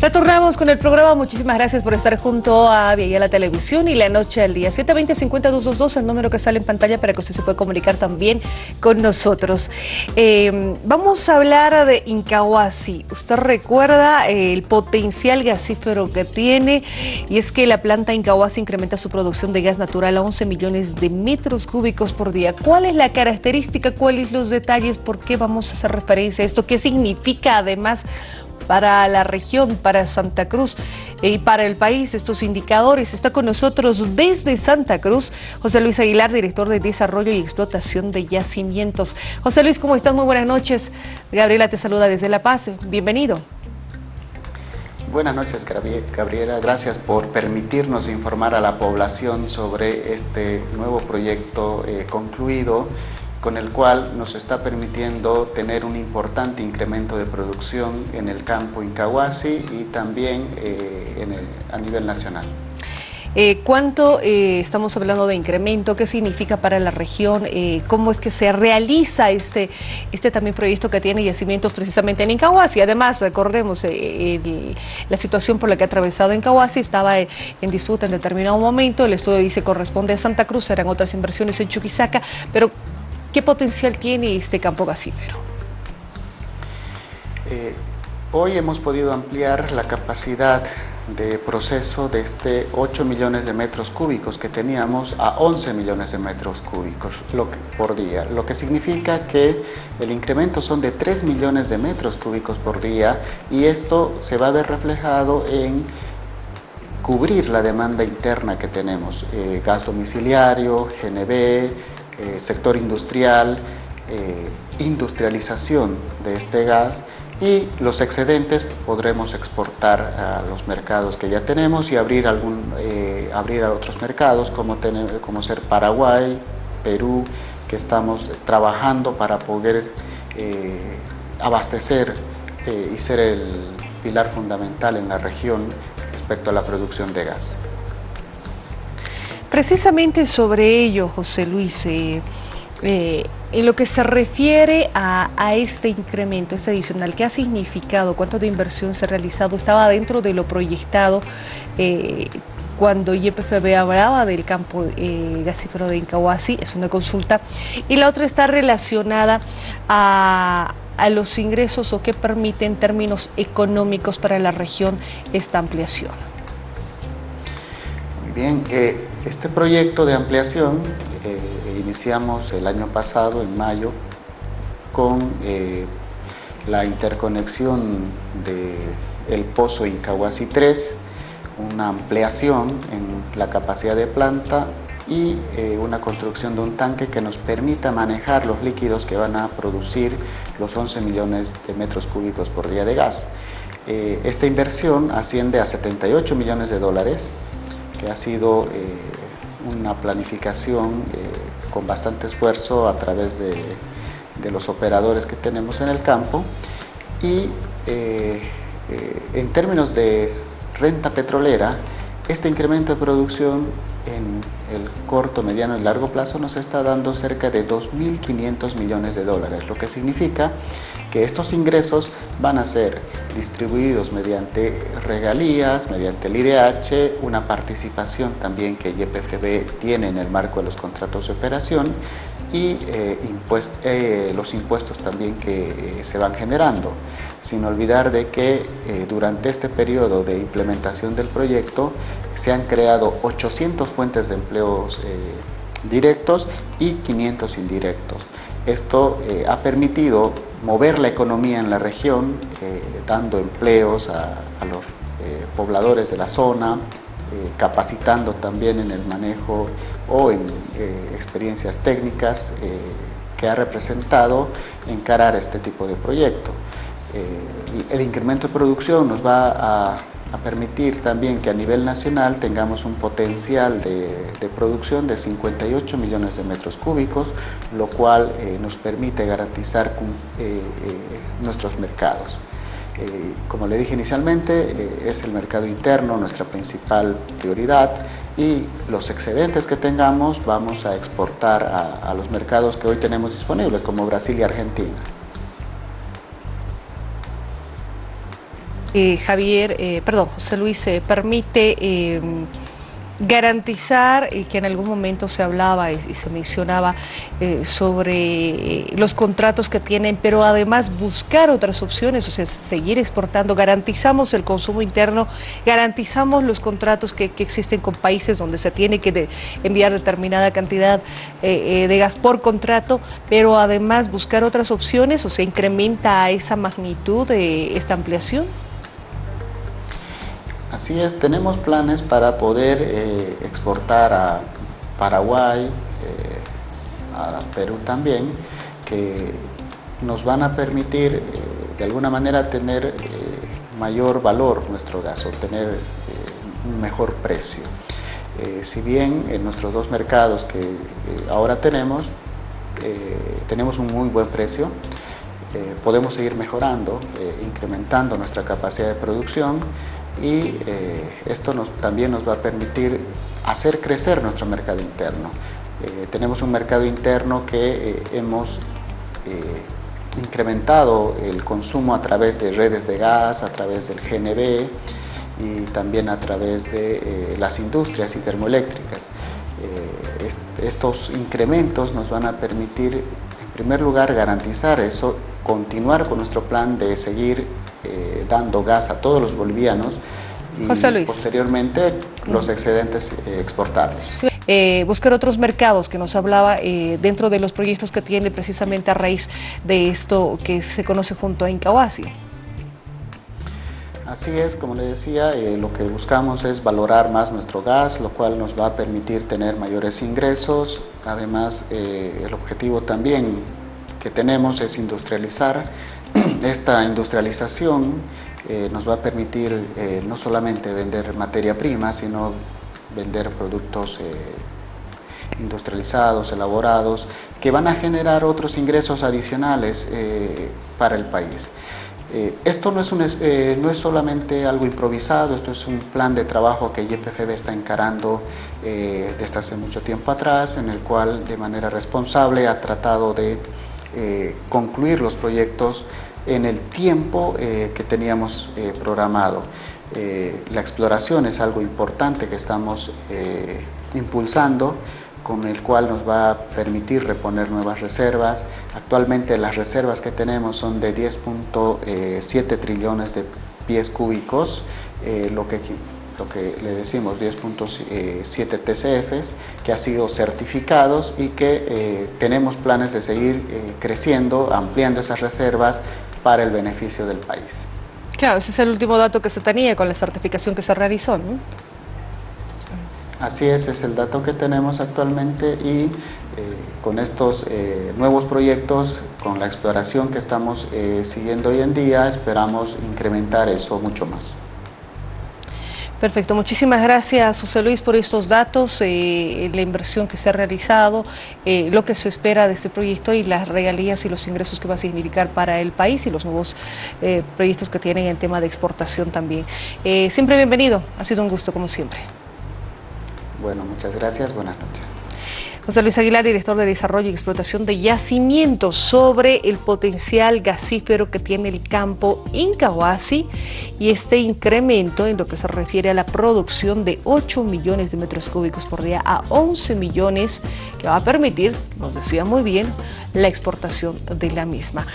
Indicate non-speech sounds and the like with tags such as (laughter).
Retornamos con el programa. Muchísimas gracias por estar junto a Vía la Televisión y la noche al día. 720-50222, el número que sale en pantalla para que usted se pueda comunicar también con nosotros. Eh, vamos a hablar de Incahuasi. Usted recuerda el potencial gasífero que tiene y es que la planta Incahuasi incrementa su producción de gas natural a 11 millones de metros cúbicos por día. ¿Cuál es la característica? ¿Cuáles los detalles? ¿Por qué vamos a hacer referencia a esto? ¿Qué significa además? Para la región, para Santa Cruz y para el país estos indicadores. Está con nosotros desde Santa Cruz José Luis Aguilar, director de Desarrollo y Explotación de Yacimientos. José Luis, ¿cómo estás? Muy buenas noches. Gabriela te saluda desde La Paz. Bienvenido. Buenas noches, Gabriela. Gracias por permitirnos informar a la población sobre este nuevo proyecto eh, concluido con el cual nos está permitiendo tener un importante incremento de producción en el campo Incahuasi y también eh, a nivel nacional. Eh, ¿Cuánto eh, estamos hablando de incremento? ¿Qué significa para la región? ¿Cómo es que se realiza este, este también proyecto que tiene yacimientos precisamente en Incahuasi? Además, recordemos, la situación por la que ha atravesado Incahuasi estaba en, en, disputa en determinado momento. El estudio dice corresponde a Santa Cruz, eran otras inversiones en Chuquisaca, pero ¿Qué potencial tiene este campo gasífero? Eh, hoy hemos podido ampliar la capacidad de proceso de este 8 millones de metros cúbicos que teníamos a 11 millones de metros cúbicos por día, lo que significa que el incremento son de 3 millones de metros cúbicos por día y esto se va a ver reflejado en cubrir la demanda interna que tenemos, eh, gas domiciliario, GNB, eh, sector industrial, eh, industrialización de este gas y los excedentes podremos exportar a los mercados que ya tenemos y abrir, algún, eh, abrir a otros mercados como, como ser Paraguay, Perú, que estamos trabajando para poder abastecer y ser el pilar fundamental en la región respecto a la producción de gas. Precisamente sobre ello, José Luis, eh, eh, en lo que se refiere a, este incremento, este adicional, ¿qué ha significado? ¿Cuánto de inversión se ha realizado? ¿Estaba dentro de lo proyectado eh, cuando YPFB hablaba del campo gasífero de Incahuasi? Es una consulta. Y la otra está relacionada a, a los ingresos o qué permite en términos económicos para la región esta ampliación. Bien. Este proyecto de ampliación eh, iniciamos el año pasado, en mayo, con eh, la interconexión del pozo Incahuasi 3, una ampliación en la capacidad de planta y eh, una construcción de un tanque que nos permita manejar los líquidos que van a producir los 11 millones de metros cúbicos por día de gas. esta inversión asciende a 78 millones de dólares, que ha sido eh, una planificación eh, con bastante esfuerzo a través de, los operadores que tenemos en el campo y eh, en términos de renta petrolera, este incremento de producción en el corto, mediano y largo plazo nos está dando cerca de 2.500 millones de dólares, lo que significa que estos ingresos van a ser distribuidos mediante regalías, mediante el IDH, una participación también que YPFB tiene en el marco de los contratos de operación y eh, eh, los impuestos también que eh, se van generando. Sin olvidar de que durante este periodo de implementación del proyecto se han creado 800 fuentes de empleos directos y 500 indirectos. Esto ha permitido mover la economía en la región, eh, dando empleos a, los eh, pobladores de la zona, eh, capacitando también en el manejo o en experiencias técnicas que ha representado encarar este tipo de proyecto. el incremento de producción nos va a a permitir también que a nivel nacional tengamos un potencial de, producción de 58 millones de metros cúbicos, lo cual eh, nos permite garantizar eh, eh, nuestros mercados. como le dije inicialmente, es el mercado interno nuestra principal prioridad y los excedentes que tengamos vamos a exportar a los mercados que hoy tenemos disponibles, como Brasil y Argentina. Eh, Javier, eh, perdón, José Luis, permite garantizar, y que en algún momento se hablaba y, se mencionaba eh, sobre eh, los contratos que tienen, pero además buscar otras opciones, o sea, seguir exportando, garantizamos el consumo interno, garantizamos los contratos que, existen con países donde se tiene que enviar determinada cantidad eh, de gas por contrato, pero además buscar otras opciones, o se incrementa a esa magnitud esta ampliación. Así es, tenemos planes para poder eh, exportar a Paraguay, eh, a Perú también, que nos van a permitir eh, de alguna manera tener mayor valor nuestro gas, obtener un mejor precio. si bien en nuestros dos mercados que ahora tenemos, tenemos un muy buen precio, podemos seguir mejorando, incrementando nuestra capacidad de producción y eh, esto nos, también nos va a permitir hacer crecer nuestro mercado interno. Eh, tenemos un mercado interno que eh, hemos incrementado el consumo a través de redes de gas, a través del GNB y también a través de las industrias y termoeléctricas. estos incrementos nos van a permitir, en primer lugar, garantizar eso, continuar con nuestro plan de seguir eh, dando gas a todos los bolivianos y posteriormente los excedentes eh, exportables. Eh, buscar otros mercados que nos hablaba dentro de los proyectos que tiene precisamente a raíz de esto que se conoce junto a Incahuasi. Así es, como le decía, lo que buscamos es valorar más nuestro gas, lo cual nos va a permitir tener mayores ingresos. Además, el objetivo también que tenemos es industrializar (clears throat) esta industrialización eh, nos va a permitir eh, no solamente vender materia prima, sino vender productos eh, industrializados, elaborados, que van a generar otros ingresos adicionales para el país. esto no es, no es solamente algo improvisado, esto es un plan de trabajo que YPFB está encarando desde hace mucho tiempo atrás, en el cual de manera responsable ha tratado de eh, concluir los proyectos en el tiempo eh, que teníamos eh, programado. la exploración es algo importante que estamos impulsando, con el cual nos va a permitir reponer nuevas reservas. Actualmente las reservas que tenemos son de 10.7 trillones de pies cúbicos, lo que lo que le decimos 10.7 TCFs, que ha sido certificados y que eh, tenemos planes de seguir eh, creciendo, ampliando esas reservas para el beneficio del país. Claro, ese es el último dato que se tenía con la certificación que se realizó, ¿no? Así es, es el dato que tenemos actualmente y eh, con estos nuevos proyectos, con la exploración que estamos siguiendo hoy en día, esperamos incrementar eso mucho más. Perfecto, muchísimas gracias José Luis por estos datos, eh, la inversión que se ha realizado, eh, lo que se espera de este proyecto y las regalías y los ingresos que va a significar para el país y los nuevos eh, proyectos que tienen en tema de exportación también. siempre bienvenido, ha sido un gusto como siempre. Bueno, muchas gracias, buenas noches. José Luis Aguilar, director de Desarrollo y Explotación de Yacimientos, sobre el potencial gasífero que tiene el campo Incahuasi y este incremento en lo que se refiere a la producción de 8 millones de metros cúbicos por día a 11 millones que va a permitir, nos decía muy bien, la exportación de la misma.